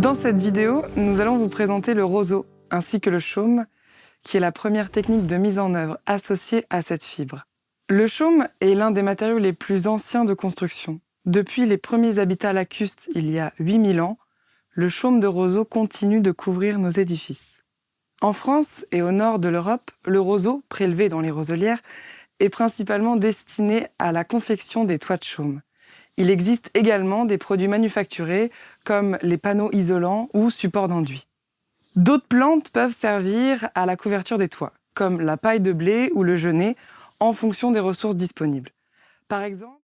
Dans cette vidéo, nous allons vous présenter le roseau ainsi que le chaume, qui est la première technique de mise en œuvre associée à cette fibre. Le chaume est l'un des matériaux les plus anciens de construction. Depuis les premiers habitats lacustres il y a 8000 ans, le chaume de roseau continue de couvrir nos édifices. En France et au nord de l'Europe, le roseau, prélevé dans les roselières, est principalement destiné à la confection des toits de chaume. Il existe également des produits manufacturés comme les panneaux isolants ou supports d'enduit. D'autres plantes peuvent servir à la couverture des toits, comme la paille de blé ou le genêt, en fonction des ressources disponibles. Par exemple,